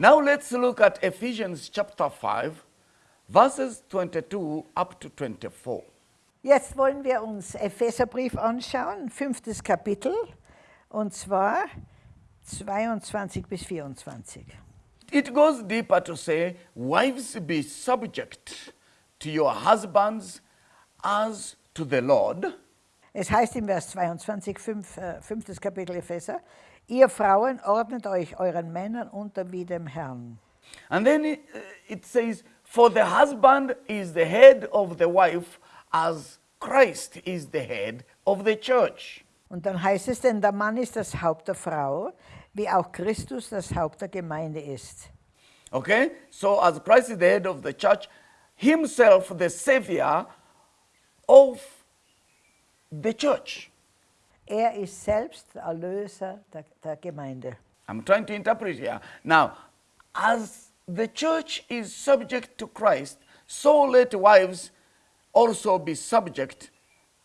Now let's look at Ephesians chapter 5, verses 22 up to 24. Jetzt wollen wir uns Epheserbrief anschauen, fünftes Kapitel, und zwar 22 bis 24. It goes deeper to say, Wives, be subject to your husbands as to the Lord. Es heißt im Vers 22, fünf, äh, fünftes Kapitel Epheser, ihr Frauen ordnet euch euren Männern unter wie dem Herrn. And then it, uh, it says, For the husband is the head of the wife, as Christ is the head of the church. Und dann heißt es, denn der Mann ist das Haupt der Frau, wie auch Christus das Haupt der Gemeinde ist. Okay? So, as Christ is the head of the church, himself the savior of the church. Er ist selbst der Erlöser der, der Gemeinde. I'm trying to interpret here. Now, as the church is subject to Christ, so let wives also be subject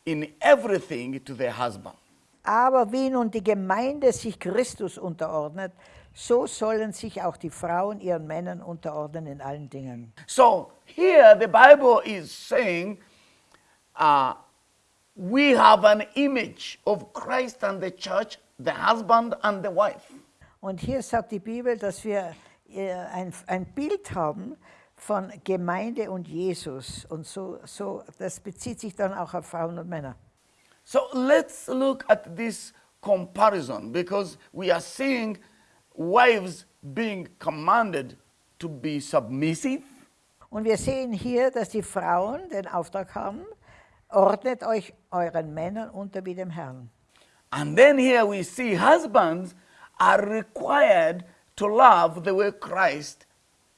in everything to their husband. Aber wie nun die Gemeinde sich Christus unterordnet, so sollen sich auch die Frauen ihren Männern unterordnen in allen Dingen. So here the Bible is saying uh, we have an image of Christ and the church, the husband and the wife. Und hier sagt die Bibel, dass wir äh, ein, ein Bild haben von Gemeinde und Jesus. Und so, so, das bezieht sich dann auch auf Frauen und Männer. So let's look at this comparison because we are seeing wives being commanded to be submissive, Und wir sehen hier, dass die Frauen den Auftrag haben, ordnet euch euren Männern unter wie dem Herrn. and then here we see husbands are required to love the way Christ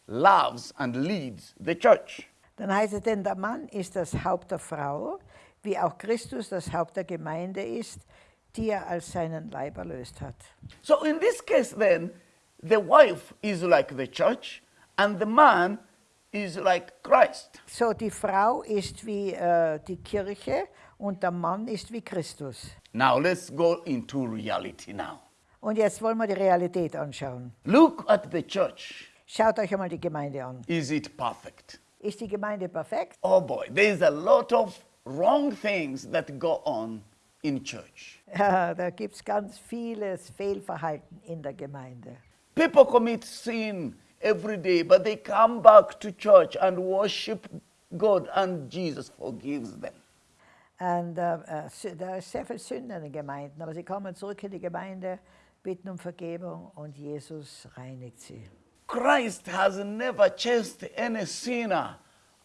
loves and leads the church. Dann heißt es, denn der Mann ist das Haupt der Frau, wie auch Christus das Haupt der Gemeinde ist, die er als seinen Leib erlöst hat. So in this case, then, the wife is like the church, and the man is like Christ. So, die Frau ist wie äh, die Kirche und der Mann ist wie Christus. Now let's go into reality now. Und jetzt wollen wir die Realität anschauen. Look at the church. Schaut euch einmal die Gemeinde an. Is it perfect? Ist die Gemeinde perfekt? Oh boy, there's a lot of wrong things that go on in church. Ja, da gibt es ganz vieles Fehlverhalten in der Gemeinde. People commit sin every day, but they come back to church and worship God, and Jesus forgives them. Und äh, uh, äh, uh, sü- da ist sehr viel Sünde in den Gemeinden, aber sie kommen zurück in die Gemeinde, bitten um Vergebung und Jesus reinigt sie. Christ has never chased any sinner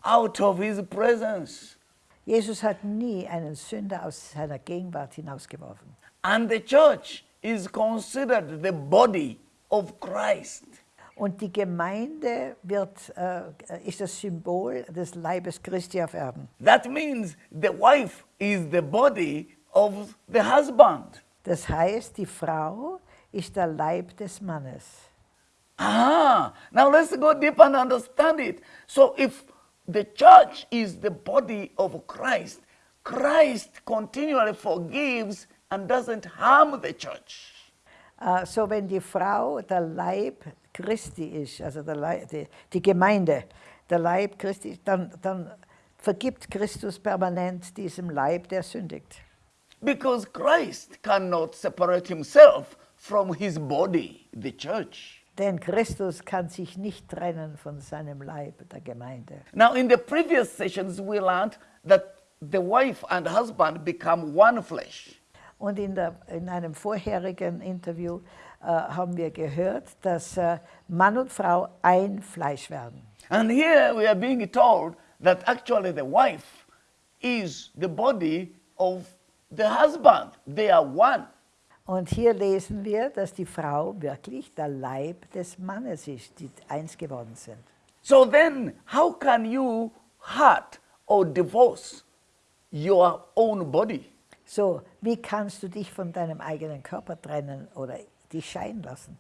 out of his presence. Jesus hat nie einen Sünder aus seiner Gegenwart hinausgeworfen. And the church is considered the body of Christ. Und die Gemeinde wird, äh, ist das Symbol des Leibes Christi auf Erden. That means the wife is the body of the husband. Das heißt, die Frau ist der Leib des Mannes. Ah, now let's go deeper and understand it. So if the church is the body of Christ, Christ continually forgives and doesn't harm the church. Äh, so wenn die Frau der Leib Christi ist, also der Leib, die, die Gemeinde, der Leib Christi, dann, dann vergibt Christus permanent diesem Leib, der sündigt. Because Christ cannot separate himself from his body, the church. Denn Christus kann sich nicht trennen von seinem Leib, der Gemeinde. Now, in the previous sessions, we learned that the wife and husband become one flesh. Und in, der, in einem vorherigen Interview haben wir gehört, dass äh, Mann und Frau ein Fleisch werden. And here we are being told that actually the wife is the body of the husband. They are one. Und hier lesen wir, dass die Frau wirklich der Leib des Mannes ist, die eins geworden sind. So then, how can you hurt or divorce your own body? So, wie kannst du dich von deinem eigenen Körper trennen oder dich scheiden lassen?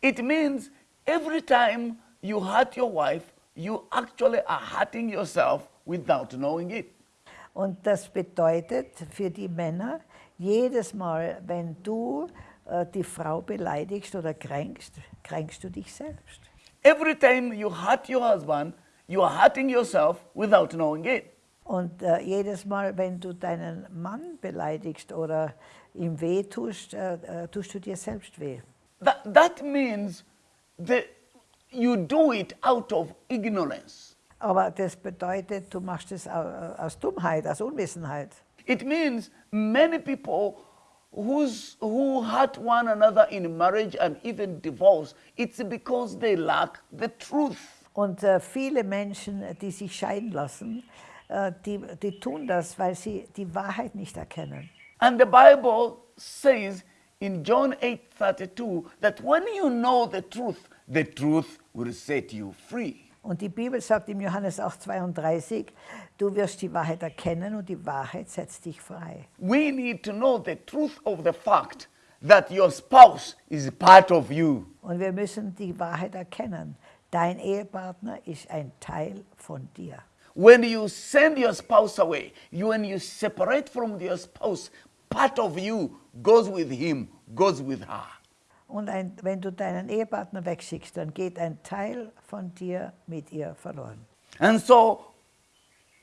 It means every time you hurt your wife, you actually are hurting yourself without knowing it. Und das bedeutet für die Männer, jedes Mal, wenn du äh, die Frau beleidigst oder kränkst, kränkst du dich selbst. every time you hurt your husband, you are hurting yourself without knowing it. Und äh, jedes Mal, wenn du deinen Mann beleidigst oder ihm weh tust, äh, äh, tust du dir selbst weh. That, that means that you do it out of ignorance. Aber das bedeutet, du machst es au- aus Dummheit, aus Unwissenheit. It means many people who's, who hurt one another in marriage and even divorce, it's because they lack the truth. Und äh, viele Menschen, die sich scheiden lassen, äh, die, die tun das, weil sie die Wahrheit nicht erkennen. And the Bible says in John 8:32 that when you know the truth, the truth will set you free. Und die Bibel sagt im Johannes 8,32, du wirst die Wahrheit erkennen und die Wahrheit setzt dich frei. We need to know the truth of the fact that your spouse is part of you. Und wir müssen die Wahrheit erkennen. Dein Ehepartner ist ein Teil von dir. When you send your spouse away, you, when you separate from your spouse, part of you goes with him, goes with her. Und ein, wenn du deinen Ehepartner wegschickst, dann geht ein Teil von dir mit ihr verloren. And so,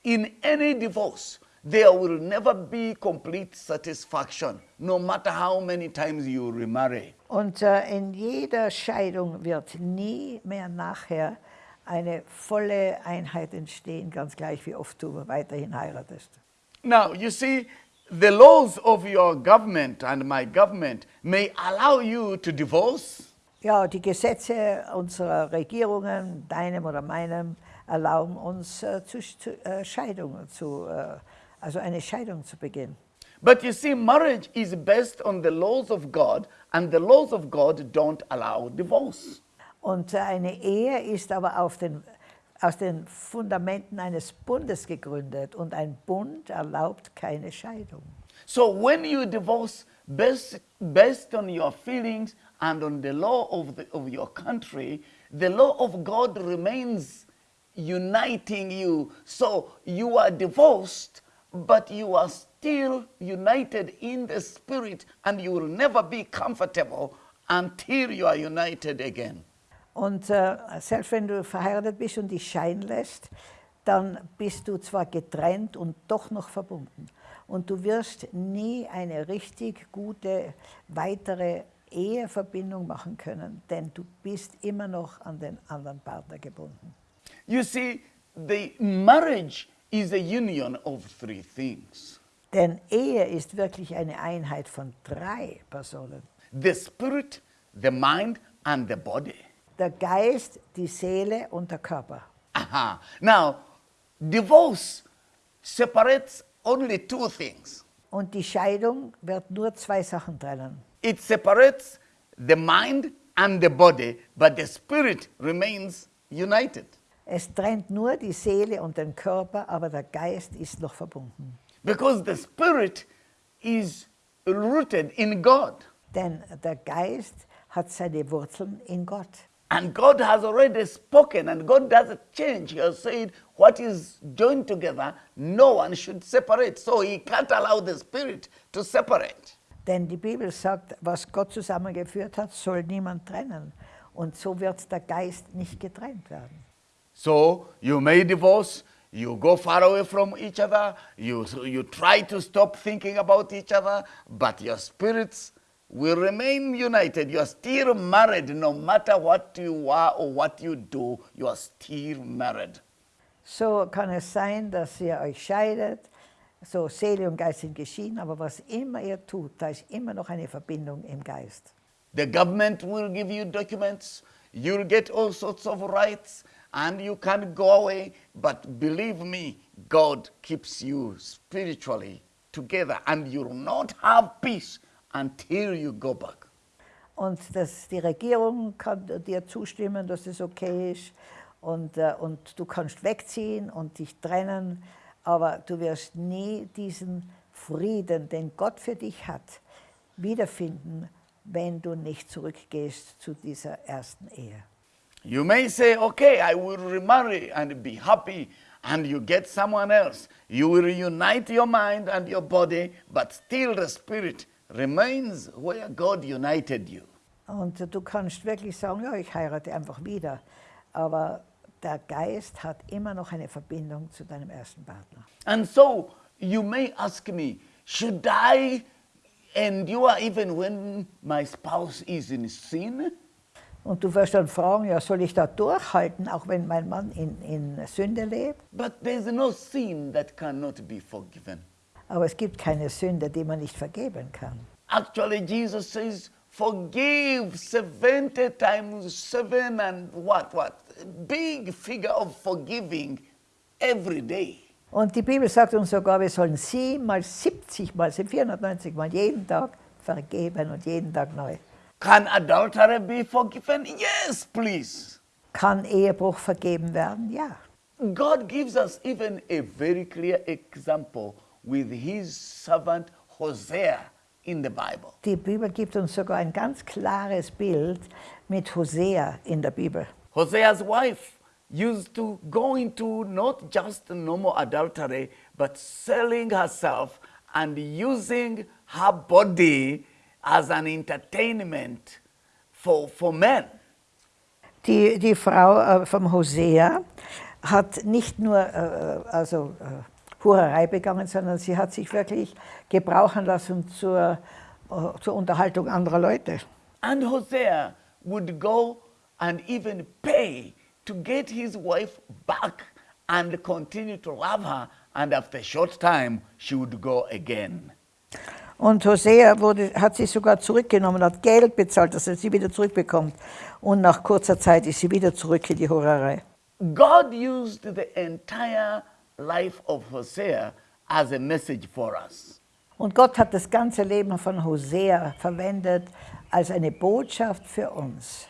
in any divorce, there will never be complete satisfaction, no matter how many times you remarry. Und äh, in jeder Scheidung wird nie mehr nachher eine volle Einheit entstehen, ganz gleich wie oft du weiterhin heiratest. Now, you see, the laws of your government and my government may allow you to divorce, Ja, die Gesetze unserer Regierungen, deinem oder meinem, erlauben uns äh, zu, äh, Scheidung zu, äh, also eine Scheidung zu beginnen. but you see, marriage is based on the laws of God, and the laws of God don't allow divorce. Und äh, eine Ehe ist aber auf den, aus den Fundamenten eines Bundes gegründet und ein Bund erlaubt keine Scheidung. So when you divorce based, based on your feelings and on the law of, the, of your country, the law of God remains uniting you. So you are divorced, but you are still united in the spirit, and you will never be comfortable until you are united again. Und äh, selbst wenn du verheiratet bist und dich scheiden lässt, dann bist du zwar getrennt und doch noch verbunden. Und du wirst nie eine richtig gute weitere Eheverbindung machen können, denn du bist immer noch an den anderen Partner gebunden. You see, the marriage is a union of three things Denn Ehe ist wirklich eine Einheit von drei Personen. the spirit, the mind, and the body. Der Geist, die Seele und der Körper. Aha. Now, divorce separates only two things Und die Scheidung wird nur zwei Sachen trennen. it separates the mind and the body, but the spirit remains united. Es trennt nur die Seele und den Körper, aber der Geist ist noch verbunden. Because the spirit is rooted in God. Denn der Geist hat seine Wurzeln in Gott. And God has already spoken, and God doesn't change. He has said, What is joined together, no one should separate. So He can't allow the Spirit to separate. Denn die Bibel sagt, was Gott zusammengeführt hat, soll niemand trennen. Und so wird der Geist nicht getrennt werden. So you may divorce, you go far away from each other, you, you try to stop thinking about each other, but your spirits will remain united. You are still married no matter what you are or what you do, you are still married. So kann es sein, dass ihr euch scheidet, so Seele und Geist sind geschieden, aber was immer ihr tut, da ist immer noch eine Verbindung im Geist. The government will give you documents, you'll get all sorts of rights, and you can go away. But believe me, God keeps you spiritually together, and you'll not have peace until you go back. Und das, die Regierung kann dir zustimmen, dass das okay ist. Und, äh, und du kannst wegziehen und dich trennen, aber du wirst nie diesen Frieden, den Gott für dich hat, wiederfinden, wenn du nicht zurückgehst zu dieser ersten Ehe. You may say, okay, I will remarry and be happy, and you get someone else. You will reunite your mind and your body, but still the spirit remains where God united you. Und du kannst wirklich sagen, ja, ich heirate einfach wieder. aber der Geist hat immer noch eine Verbindung zu deinem ersten Partner. And so you may ask me, should I endure even when my spouse is in sin? Und du wirst dann fragen, ja, soll ich da durchhalten, auch wenn mein Mann in, in Sünde lebt? But there's no sin that cannot be forgiven. Aber es gibt keine Sünde, die man nicht vergeben kann. Actually, Jesus says, forgive 70 times 7 and what, what? Big figure of forgiving every day. Und die Bibel sagt uns sogar, wir sollen siebenmal, 70 mal, 490 mal jeden Tag vergeben und jeden Tag neu. Can adultery be forgiven? Yes, please. Kann Ehebruch vergeben werden? Ja. God gives us even a very clear example with his servant Hosea in the Bible. Die Bibel gibt uns sogar ein ganz klares Bild mit Hosea in der Bibel. Hosea's wife used to go into not just normal adultery, but selling herself and using her body as an entertainment for, for men. Die, die Frau äh, vom Hosea hat nicht nur äh, äh also, äh, Hurerei begangen, sondern sie hat sich wirklich gebrauchen lassen zur, äh, zur Unterhaltung anderer Leute. And Hosea would go and even pay to get his wife back and continue to love her. And after a short time, she would go again. Und Hosea wurde, hat sie sogar zurückgenommen, hat Geld bezahlt, dass er sie wieder zurückbekommt. Und nach kurzer Zeit ist sie wieder zurück in die Hurerei. God used the entire life of Hosea as a message for us. Und Gott hat das ganze Leben von Hosea verwendet als eine Botschaft für uns.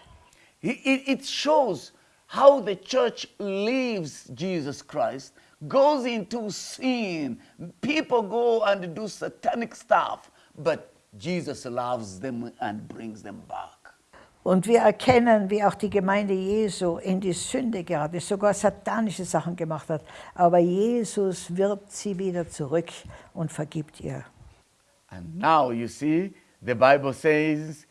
It, it- it shows how the church leaves Jesus Christ, goes into sin. People go and do satanic stuff, but Jesus loves them and brings them back. Und wir erkennen, wie auch die Gemeinde Jesu in die Sünde geraten ist, sogar satanische Sachen gemacht hat. Aber Jesus wirbt sie wieder zurück und vergibt ihr. And now you see, the Bible says,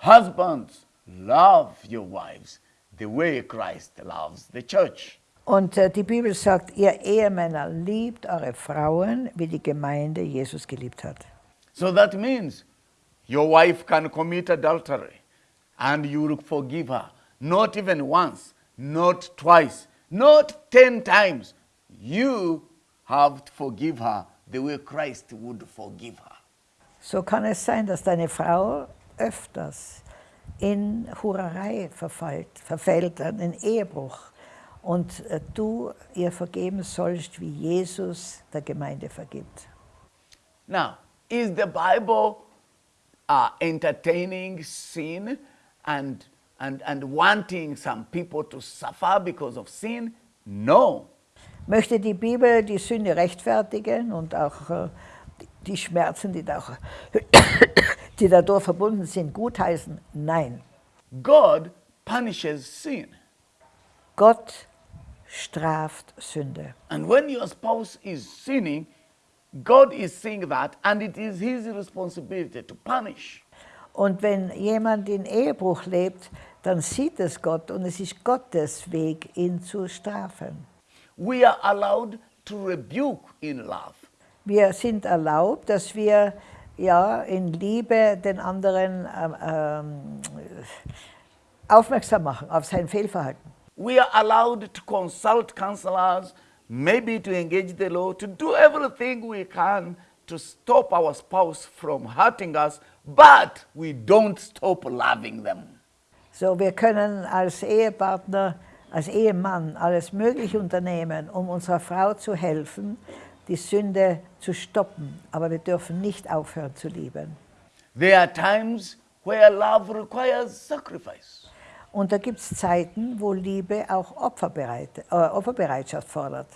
Husbands, love your wives the way Christ loves the church. Und äh, die Bibel sagt, ihr Ehemänner liebt eure Frauen, wie die Gemeinde Jesus geliebt hat. So that means your wife can commit adultery and you will forgive her. Not even once, not twice, not ten times. You have to forgive her the way Christ would forgive her. So kann es sein, dass deine Frau öfters in Hurerei verfällt, verfällt, in Ehebruch. Und äh, du ihr vergeben sollst, wie Jesus der Gemeinde vergibt. Now, is the Bible uh, entertaining sin and, and, and wanting some people to suffer because of sin? No. Möchte die Bibel die Sünde rechtfertigen und auch äh, die- die Schmerzen, die, da, die dadurch verbunden sind, gutheißen? Nein. God punishes sin. Gott straft Sünde. And when your spouse is sinning, God is seeing that, and it is his responsibility to punish. Und wenn jemand in Ehebruch lebt, dann sieht es Gott und es ist Gottes Weg, ihn zu strafen. We are allowed to rebuke in love. Wir sind erlaubt, dass wir ja, in Liebe den anderen ähm, ähm, aufmerksam machen auf sein Fehlverhalten. We are allowed to consult counselors, maybe to engage the law, to do everything we can to stop our spouse from hurting us, but we don't stop loving them. So, wir können als Ehepartner, als Ehemann alles Mögliche unternehmen, um unserer Frau zu helfen, die Sünde zu stoppen. Aber wir dürfen nicht aufhören zu lieben. There are times where love requires sacrifice. Und da gibt es Zeiten, wo Liebe auch Opferbereit, äh, Opferbereitschaft fordert.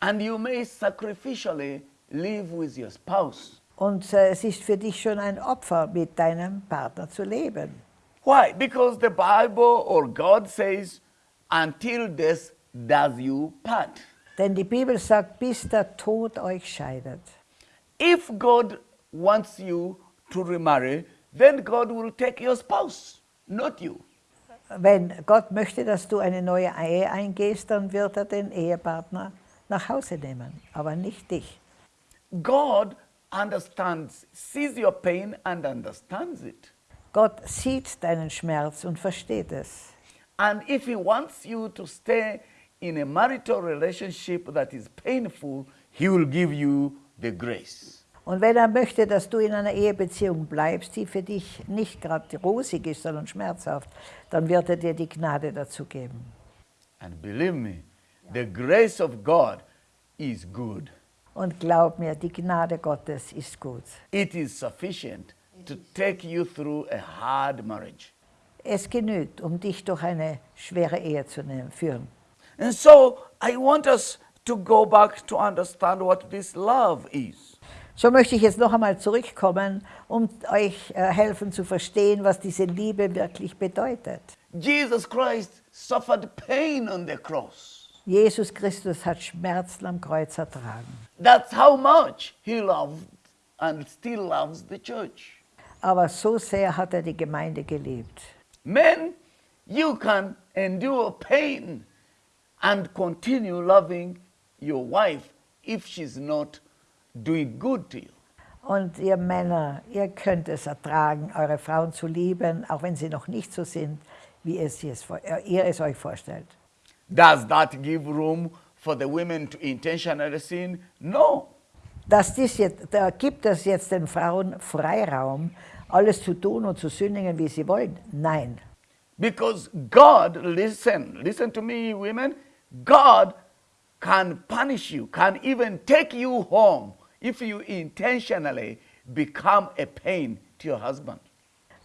And you may sacrificially live with your spouse. Und äh, es ist für dich schon ein Opfer, mit deinem Partner zu leben. Why? Because the Bible or God says, until death does you part. Denn die Bibel sagt, bis der Tod euch scheidet. If God wants you to remarry, then God will take your spouse, not you. Wenn Gott möchte, dass du eine neue Ehe eingehst, dann wird er den Ehepartner nach Hause nehmen, aber nicht dich. God understands, sees your pain and understands it. Gott sieht deinen Schmerz und versteht es. And if He wants you to stay in a marital relationship that is painful, He will give you the grace. Und wenn er möchte, dass du in einer Ehebeziehung bleibst, die für dich nicht gerade rosig ist, sondern schmerzhaft, dann wird er dir die Gnade dazu geben. And believe me, the grace of God is good. Und glaub mir, die Gnade Gottes ist gut. It is sufficient to take you through a hard marriage. Es genügt, um dich durch eine schwere Ehe zu führen. And so I want us to go back to understand what this love is. So möchte ich jetzt noch einmal zurückkommen, um euch äh, helfen zu verstehen, was diese Liebe wirklich bedeutet. Jesus Christ suffered pain on the cross. Jesus Christus hat Schmerzen am Kreuz ertragen. That's how much he loved and still loves the church. Aber so sehr hat er die Gemeinde geliebt. Men, you can endure pain and continue loving your wife if she's not doing good to you. Und ihr Männer, ihr könnt es ertragen, eure Frauen zu lieben, auch wenn sie noch nicht so sind, wie es ihr es euch vorstellt. Does that give room for the women to intentionally sin? No. Dies jetzt, da gibt es jetzt den Frauen Freiraum, alles zu tun und zu sündigen, wie sie wollen? Nein. Because God, listen, listen to me, women, God can punish you, can even take you home if you intentionally become a pain to your husband.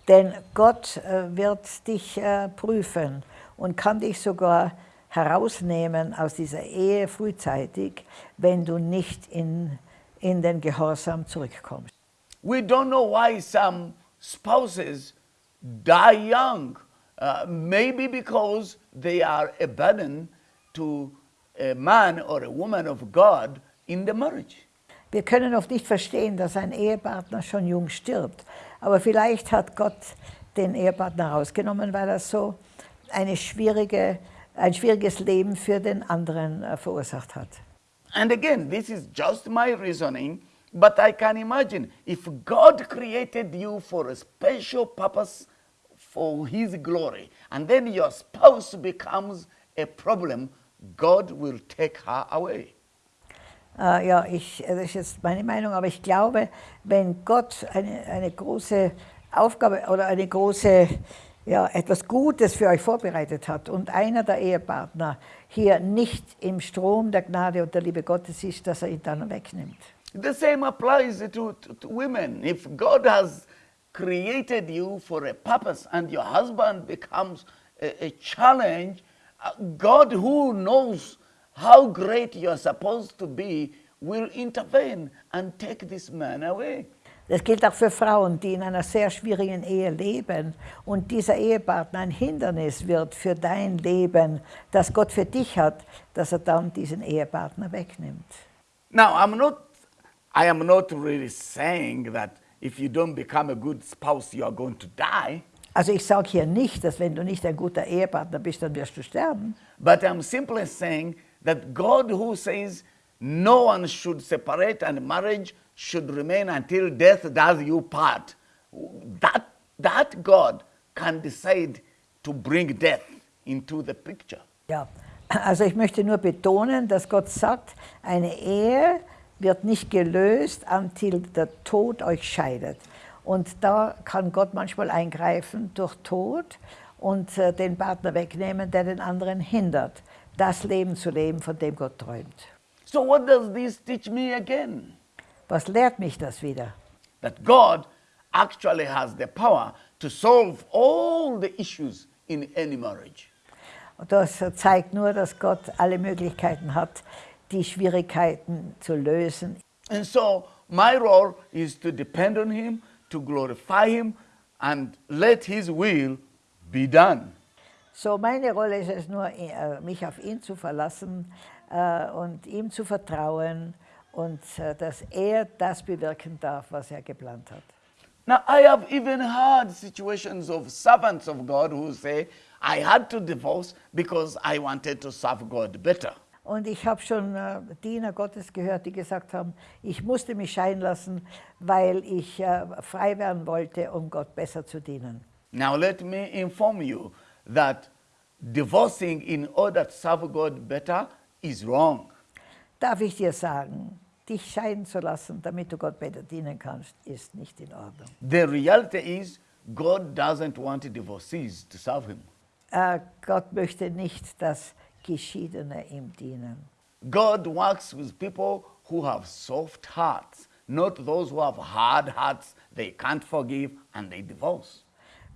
Denn Gott äh, wird dich äh, prüfen und kann dich sogar herausnehmen aus dieser Ehe frühzeitig, wenn du nicht in, in den Gehorsam zurückkommst. We don't know why some spouses die young. Uh, maybe because they are a burden to a man or a woman of God in the marriage. Wir können oft nicht verstehen, dass ein Ehepartner schon jung stirbt. Aber vielleicht hat Gott den Ehepartner rausgenommen, weil er so eine schwierige, ein schwieriges Leben für den anderen äh, verursacht hat. And again, this is just my reasoning, but I can imagine if God created you for a special purpose for His glory, and then your spouse becomes a problem, God will take her away. Äh, ja, ich, das ist jetzt meine Meinung, aber ich glaube, wenn Gott eine, eine große Aufgabe oder eine große, ja, etwas Gutes für euch vorbereitet hat und einer der Ehepartner hier nicht im Strom der Gnade und der Liebe Gottes ist, dass er ihn dann wegnimmt. The same applies to, to, to women. If God has created you for a purpose and your husband becomes a, a challenge, uh, God, who knows how great you're supposed to be, will intervene and take this man away. Das gilt auch für Frauen, die in einer sehr schwierigen Ehe leben und dieser Ehepartner ein Hindernis wird für dein Leben, das Gott für dich hat, dass er dann diesen Ehepartner wegnimmt. Now, I'm not, I am not really saying that if you don't become a good spouse, you are going to die. Also ich sage hier nicht, dass wenn du nicht ein guter Ehepartner bist, dann wirst du sterben. But I'm simply saying that God, who says no one should separate and marriage should remain until death does you part, that, that God can decide to bring death into the picture. Ja, also ich möchte nur betonen, dass Gott sagt, eine Ehe wird nicht gelöst, until der Tod euch scheidet. Und da kann Gott manchmal eingreifen durch Tod und äh, den Partner wegnehmen, der den anderen hindert, das Leben zu leben, von dem Gott träumt. So, what does this teach me again? Was lehrt mich das wieder? That God actually has the power to solve all the issues in any marriage. Und das zeigt nur, dass Gott alle Möglichkeiten hat, die Schwierigkeiten zu lösen. And so, my role is to depend on Him, to glorify Him, and let His will be done. So, meine Rolle ist es nur, äh, mich auf ihn zu verlassen äh, und ihm zu vertrauen und äh, dass er das bewirken darf, was er geplant hat. Now, I have even heard situations of servants of God who say, I had to divorce because I wanted to serve God better. Und ich habe schon äh, Diener Gottes gehört, die gesagt haben, ich musste mich scheiden lassen, weil ich äh, frei werden wollte, um Gott besser zu dienen. Now, let me inform you that divorcing in order to serve God better is wrong. Darf ich dir sagen, dich scheiden zu lassen, damit du Gott besser dienen kannst, ist nicht in Ordnung. The reality is, God doesn't want divorcees to serve Him. Äh, Gott möchte nicht, dass Geschiedene ihm dienen. God works with people who have soft hearts, not those who have hard hearts, they can't forgive and they divorce.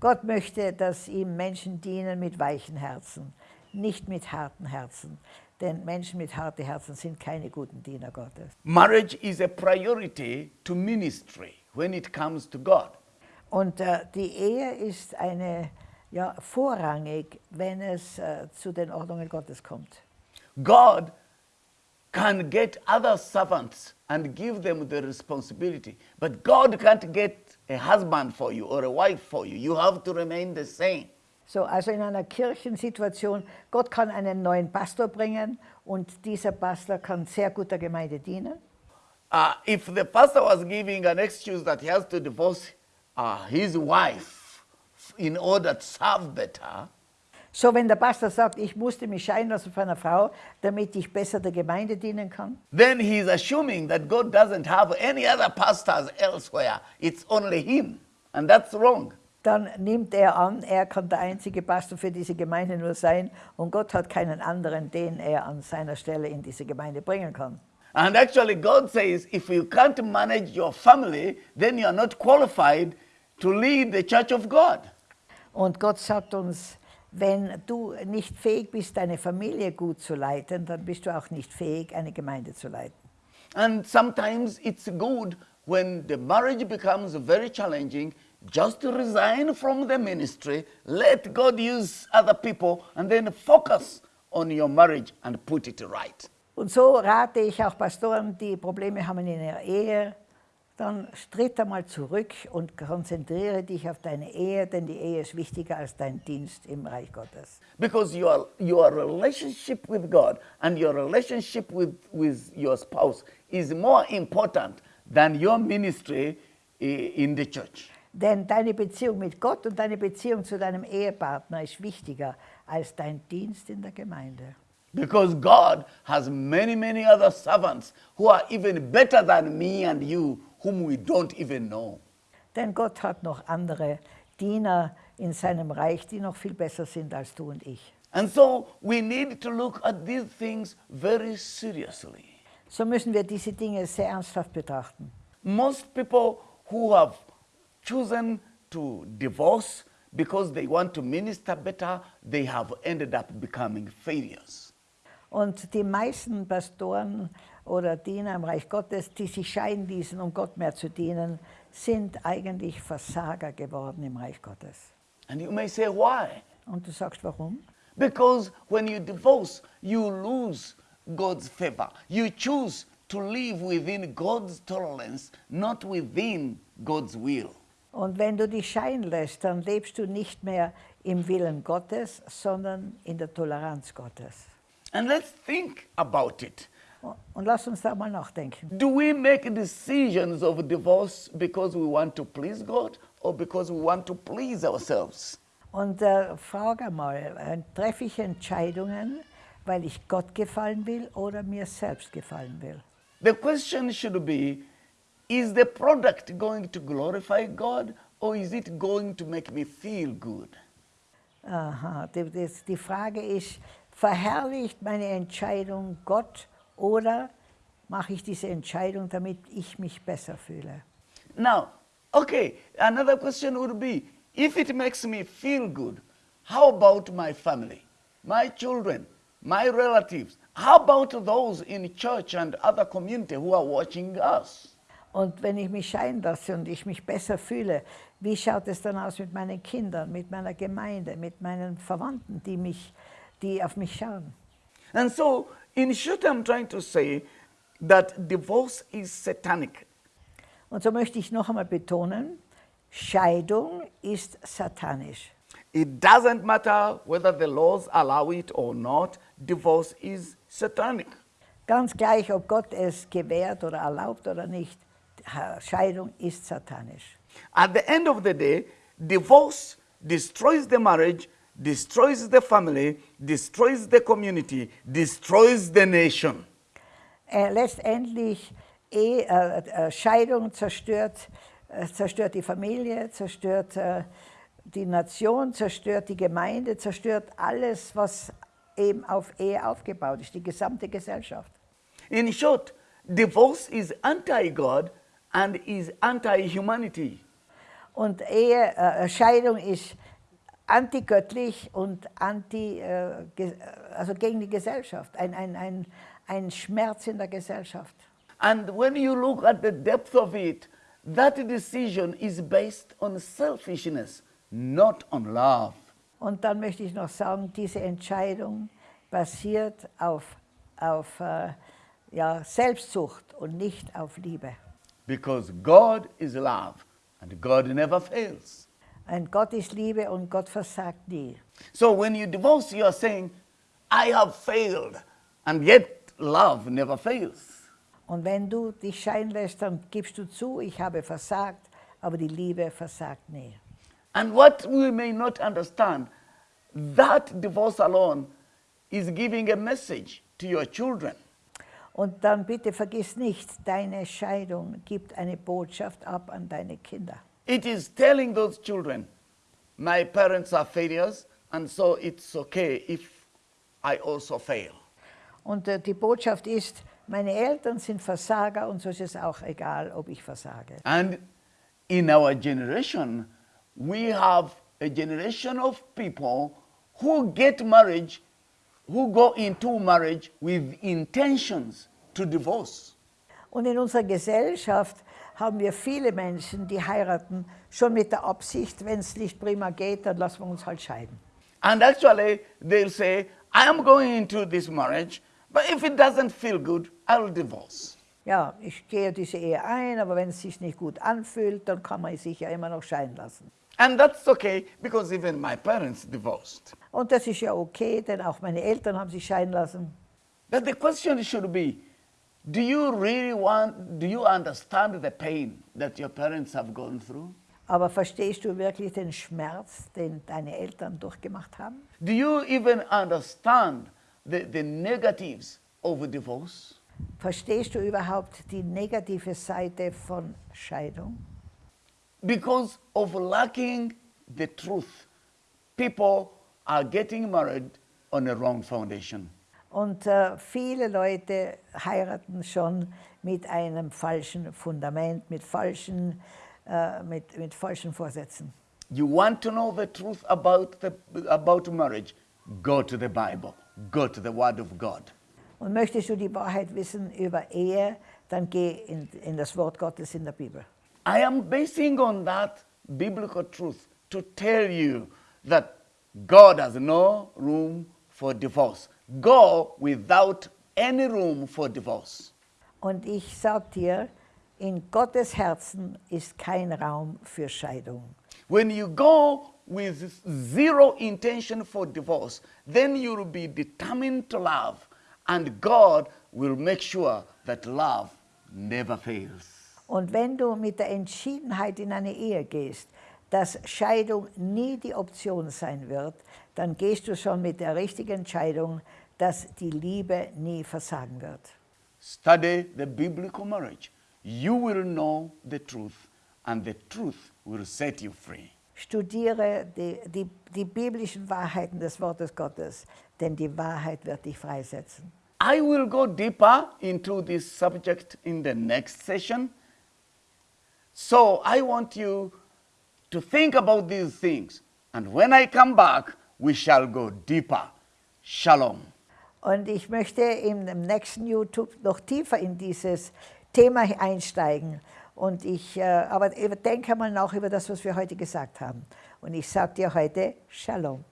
Gott möchte, dass ihm Menschen dienen mit weichen Herzen, nicht mit harten Herzen. Denn Menschen mit harten Herzen sind keine guten Diener Gottes. Marriage is a priority to ministry when it comes to God. Und äh, die Ehe ist eine, ja, vorrangig, wenn es äh, zu den Ordnungen Gottes kommt. God can get other servants and give them the responsibility, but God can't get a husband for you or a wife for you. You have to remain the same. So, also in einer Kirchensituation, Gott kann einen neuen Pastor bringen und dieser Pastor kann sehr gut der Gemeinde dienen. Uh, if the pastor was giving an excuse that he has to divorce uh, his wife in order to serve better, So, wenn der Pastor sagt, ich musste mich scheiden lassen von einer Frau, damit ich besser der Gemeinde dienen kann, then he's assuming that God doesn't have any other pastors elsewhere. It's only him. And that's wrong. dann nimmt er an, er kann der einzige Pastor für diese Gemeinde nur sein und Gott hat keinen anderen, den er an seiner Stelle in diese Gemeinde bringen kann. And actually, God says if you can't manage your family, then you are not qualified to lead the church of God. Und Gott sagt uns, wenn du nicht fähig bist, deine Familie gut zu leiten, dann bist du auch nicht fähig, eine Gemeinde zu leiten. And sometimes it's good when the marriage becomes very challenging just resign from the ministry, let God use other people, and then focus on your marriage and put it right. Und so rate ich auch Pastoren, die Probleme haben in ihrer Ehe, dann tritt einmal zurück und konzentriere dich auf deine Ehe, denn die Ehe ist wichtiger als dein Dienst im Reich Gottes. Because your, your relationship with God and your relationship with, with your spouse is more important than your ministry in the church. Denn deine Beziehung mit Gott und deine Beziehung zu deinem Ehepartner ist wichtiger als dein Dienst in der Gemeinde. Because God has many, many other servants who are even better than me and you, whom we don't even know. Denn Gott hat noch andere Diener in seinem Reich, die noch viel besser sind als du und ich. And so we need to look at these things very seriously. So müssen wir diese Dinge sehr ernsthaft betrachten. Most people who have chosen to divorce because they want to minister better, they have ended up becoming failures. Und die meisten Pastoren oder Diener im Reich Gottes, die sich scheiden ließen, um Gott mehr zu dienen, sind eigentlich Versager geworden im Reich Gottes. And you may say, why? Und du sagst, warum? Because when you divorce, you lose God's favor. You choose to live within God's tolerance, not within God's will. Und wenn du dich scheiden lässt, dann lebst du nicht mehr im Willen Gottes, sondern in der Toleranz Gottes. And let's think about it. Und lass uns da mal nachdenken. Do we make decisions of divorce because we want to please God or because we want to please ourselves? Und äh, frage mal, äh, treffe ich Entscheidungen, weil ich Gott gefallen will oder mir selbst gefallen will? The question should be is the product going to glorify God or is it going to make me feel good? Aha, die, die Frage ist, verherrlicht meine Entscheidung Gott oder mache ich diese Entscheidung, damit ich mich besser fühle? Now, okay, another question would be if it makes me feel good, how about my family, my children, my relatives? How about those in church and other community who are watching us? Und wenn ich mich scheiden lasse und ich mich besser fühle, wie schaut es dann aus mit meinen Kindern, mit meiner Gemeinde, mit meinen Verwandten, die, mich, die auf mich schauen? And so, in short, I'm trying to say that divorce is satanic. Und so möchte ich noch einmal betonen, Scheidung ist satanisch. It doesn't matter whether the laws allow it or not, divorce is satanic. Ganz gleich, ob Gott es gewährt oder erlaubt oder nicht, Scheidung ist satanisch. At the end of the day, divorce destroys the marriage, destroys the family, destroys the community, destroys the nation. Äh, letztendlich, eh, äh, äh, Scheidung zerstört, äh, zerstört die Familie, zerstört äh, die Nation, zerstört die Gemeinde, zerstört alles, was eben auf Ehe aufgebaut ist, die gesamte Gesellschaft. In short, divorce is anti-God and is anti-humanity. Und Ehe, äh, Scheidung ist antigöttlich und anti, äh, also gegen die Gesellschaft, ein, ein, ein, ein Schmerz in der Gesellschaft. And when you look at the depth of it, that decision is based on selfishness, not on love. Und dann möchte ich noch sagen, diese Entscheidung basiert auf, auf äh, ja, Selbstsucht und nicht auf Liebe. Because God is love and God never fails. Und Gott ist Liebe und Gott versagt nie. So when you divorce, you are saying, I have failed, and yet love never fails. Und wenn du dich scheiden lässt, dann gibst du zu, ich habe versagt, aber die Liebe versagt nie. And what we may not understand, that divorce alone is giving a message to your children. Und dann bitte vergiss nicht, deine Scheidung gibt eine Botschaft ab an deine Kinder. It is telling those children, my parents are failures, and so it's okay if I also fail. Und äh, die Botschaft ist, meine Eltern sind Versager und so ist es auch egal, ob ich versage. And in our generation, we have a generation of people who get marriage, who go into marriage with intentions to divorce. Und in unserer Gesellschaft haben wir viele Menschen, die heiraten, schon mit der Absicht, wenn es nicht prima geht, dann lassen wir uns halt scheiden. And actually, they'll say, I am going into this marriage, but if it doesn't feel good, I'll divorce. Ja, ich gehe diese Ehe ein, aber wenn es sich nicht gut anfühlt, dann kann man sich ja immer noch scheiden lassen. And that's okay, because even my parents divorced. Und das ist ja okay, denn auch meine Eltern haben sich scheiden lassen. But the question should be, do you really want, do you understand the pain that your parents have gone through? Aber verstehst du wirklich den Schmerz, den deine Eltern durchgemacht haben? Do you even understand the, the negatives of a divorce? Verstehst du überhaupt die negative Seite von Scheidung? Because of lacking the truth, people are getting married on a wrong foundation. Und äh, viele Leute heiraten schon mit einem falschen Fundament, mit falschen, äh, mit, mit falschen Vorsätzen. You want to know the truth about, the, about marriage? Go to the Bible, go to the Word of God. Und möchtest du die Wahrheit wissen über Ehe, dann geh in, in das Wort Gottes in der Bibel. I am basing on that biblical truth to tell you that God has no room for divorce. Go without any room for divorce. Und ich sag dir, in Gottes Herzen ist kein Raum für Scheidung. When you go with zero intention for divorce, then you will be determined to love, and God will make sure that love never fails. Und wenn du mit der Entschiedenheit in eine Ehe gehst, dass Scheidung nie die Option sein wird, dann gehst du schon mit der richtigen Entscheidung, dass die Liebe nie versagen wird. Study the biblical marriage. You will know the truth, and the truth will set you free. Studiere die, die, die biblischen Wahrheiten des Wortes Gottes, denn die Wahrheit wird dich freisetzen. I will go deeper into this subject in the next session. So I want you to think about these things. And when I come back, we shall go deeper. Shalom. Und ich möchte im nächsten YouTube noch tiefer in dieses Thema einsteigen. Und ich, äh, aber denke mal nach über das, was wir heute gesagt haben. Und ich sage dir heute Shalom.